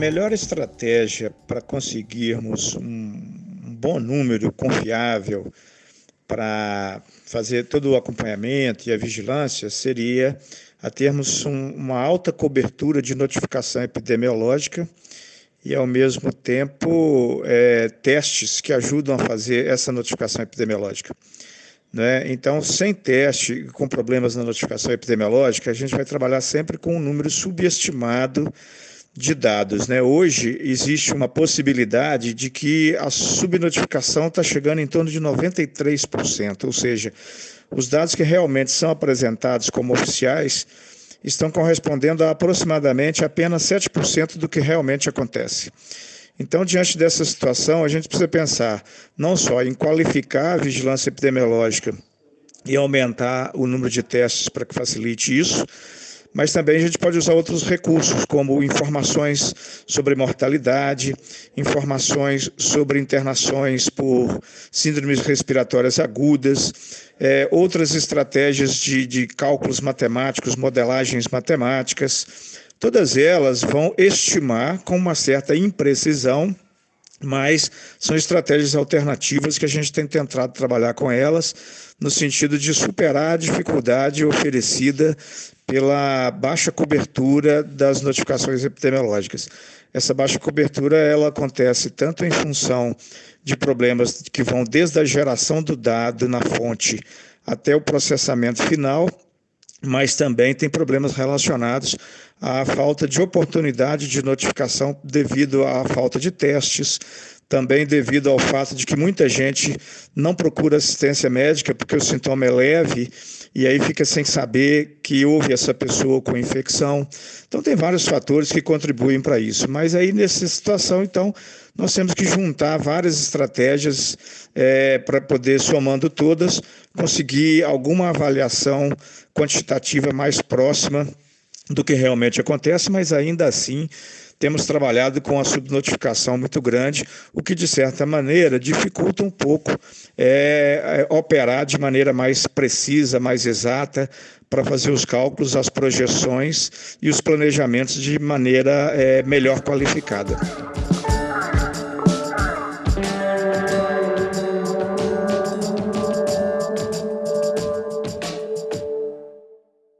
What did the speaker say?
melhor estratégia para conseguirmos um, bom número confiável para fazer todo o acompanhamento e a vigilância seria a termos um, uma alta cobertura de notificação epidemiológica e, ao mesmo tempo, é, testes que ajudam a fazer essa notificação epidemiológica. Né? Então, sem teste, com problemas na notificação epidemiológica, a gente vai trabalhar sempre com um número subestimado de dados. Né? Hoje existe uma possibilidade de que a subnotificação está chegando em torno de 93%, ou seja, os dados que realmente são apresentados como oficiais estão correspondendo a aproximadamente apenas 7% do que realmente acontece. Então, diante dessa situação, a gente precisa pensar não só em qualificar a vigilância epidemiológica e aumentar o número de testes para que facilite isso, mas também a gente pode usar outros recursos, como informações sobre mortalidade, informações sobre internações por síndromes respiratórias agudas, é, outras estratégias de, de cálculos matemáticos, modelagens matemáticas. Todas elas vão estimar com uma certa imprecisão mas são estratégias alternativas que a gente tem tentado trabalhar com elas no sentido de superar a dificuldade oferecida pela baixa cobertura das notificações epidemiológicas. Essa baixa cobertura ela acontece tanto em função de problemas que vão desde a geração do dado na fonte até o processamento final, mas também tem problemas relacionados à falta de oportunidade de notificação devido à falta de testes, também devido ao fato de que muita gente não procura assistência médica porque o sintoma é leve e aí fica sem saber que houve essa pessoa com infecção. Então tem vários fatores que contribuem para isso. Mas aí nessa situação, então, nós temos que juntar várias estratégias é, para poder, somando todas, conseguir alguma avaliação quantitativa mais próxima do que realmente acontece, mas ainda assim temos trabalhado com a subnotificação muito grande, o que, de certa maneira, dificulta um pouco é, é, operar de maneira mais precisa, mais exata, para fazer os cálculos, as projeções e os planejamentos de maneira é, melhor qualificada.